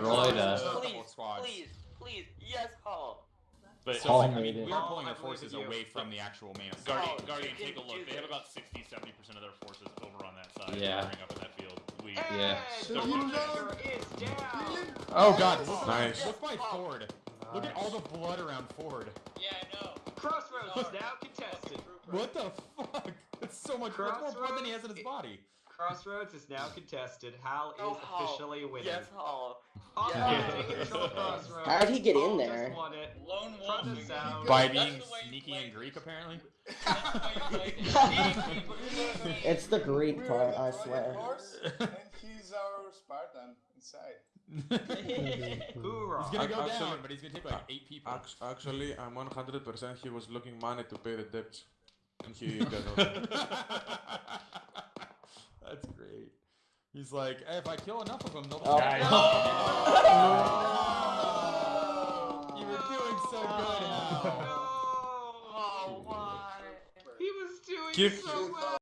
destroyed us. Please, please, please, yes, Hall. But So Paul like, I made mean, it. we are pulling our forces believe in you. away from the actual main assault. Guardian, Oh, Guardian, they take a look. They have about 60, 70% of their forces over on that side. Yeah. Firing up in that field. We, Yeah. And the leader is down. Oh god, look, Nice. look by Ford. Look at all the blood around Ford. Yeah, I know. Crossroads is now contested. What the fuck? That's so much that's more blood than he has in his body. Crossroads is now contested. Hal oh, is Oh, Hal. officially winning. Yes, Hal. Hawk Yeah. taking control Crossroads. How'd he get in there? Just won it. Lone wolf. By being the way you sneaky and Greek, apparently. That's the way you play it. It's the Greek part, I swear. horse, and he's our Spartan inside. Hoorah. He's gonna go Actually- down, but he's gonna take like eight people. Actually, I'm 100% he was looking money to pay the debts. And he got out. That's great. He's like, hey, if I kill enough of them, they'll. Oh. Nice. No. You were doing so oh, good, Hal. No. Oh, why? He was doing Give- so well.